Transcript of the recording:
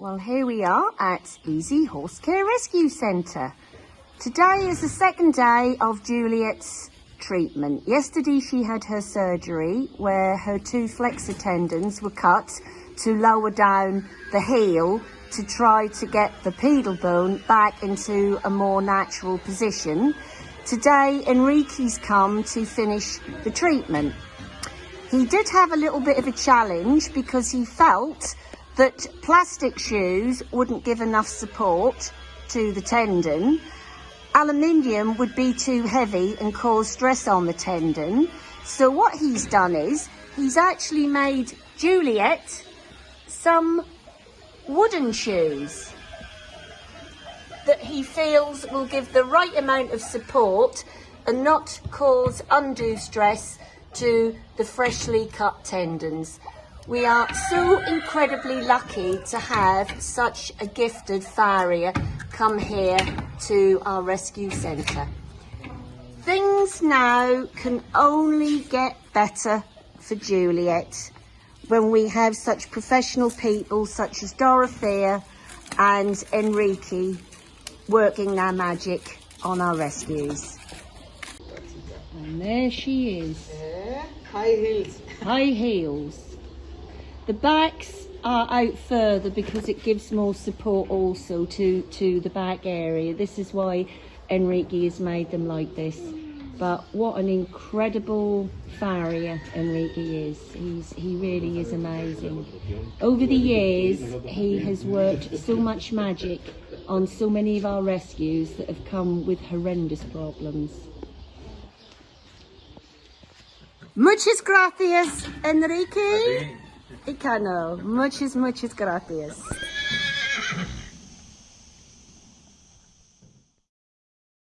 Well, here we are at Easy Horse Care Rescue Centre. Today is the second day of Juliet's treatment. Yesterday she had her surgery where her two flexor tendons were cut to lower down the heel to try to get the pedal bone back into a more natural position. Today Enrique's come to finish the treatment. He did have a little bit of a challenge because he felt that plastic shoes wouldn't give enough support to the tendon. Aluminium would be too heavy and cause stress on the tendon. So what he's done is he's actually made Juliet some wooden shoes that he feels will give the right amount of support and not cause undue stress to the freshly cut tendons. We are so incredibly lucky to have such a gifted farrier come here to our rescue centre. Things now can only get better for Juliet when we have such professional people such as Dorothea and Enrique working their magic on our rescues. And there she is. Yeah, high heels. high heels. The backs are out further because it gives more support also to, to the back area. This is why Enrique has made them like this. But what an incredible farrier Enrique is. He's, he really is amazing. Over the years, he has worked so much magic on so many of our rescues that have come with horrendous problems. Muchas gracias, Enrique. Icano. Muchas, muchas gracias.